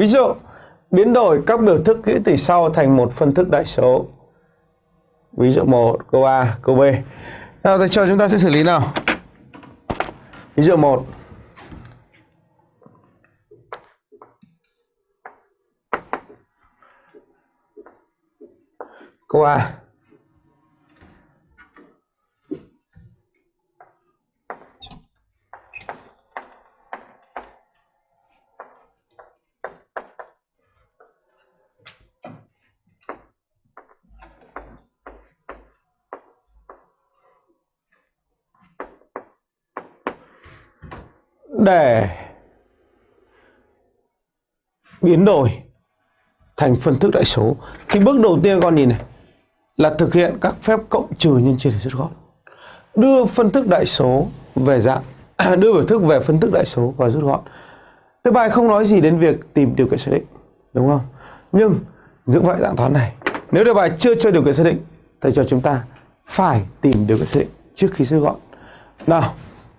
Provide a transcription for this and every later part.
Ví dụ, biến đổi các biểu thức nghĩa tỷ sau thành một phân thức đại số. Ví dụ 1, câu A, câu B. Nào thầy cho chúng ta sẽ xử lý nào. Ví dụ 1. Câu A. để biến đổi thành phân thức đại số. Thì bước đầu tiên con nhìn này là thực hiện các phép cộng trừ nhân chia để rút gọn. Đưa phân thức đại số về dạng, đưa biểu thức về phân thức đại số và rút gọn. Cái bài không nói gì đến việc tìm điều kiện xác định, đúng không? Nhưng dưỡng vậy dạng toán này, nếu đề bài chưa cho điều kiện xác định thầy cho chúng ta phải tìm điều kiện xác định trước khi rút gọn. Nào,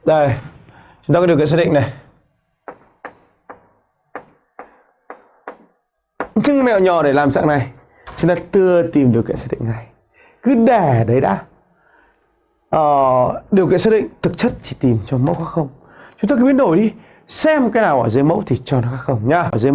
đây chúng ta có điều kiện xác định này. Nhưng mẹo nhỏ để làm dạng này chúng ta chưa tìm điều kiện xác định này cứ để đấy đã. Ờ, điều kiện xác định thực chất chỉ tìm cho mẫu khác không. Chúng ta cứ biến đổi đi xem cái nào ở dưới mẫu thì cho nó khác không nhá. Ở dưới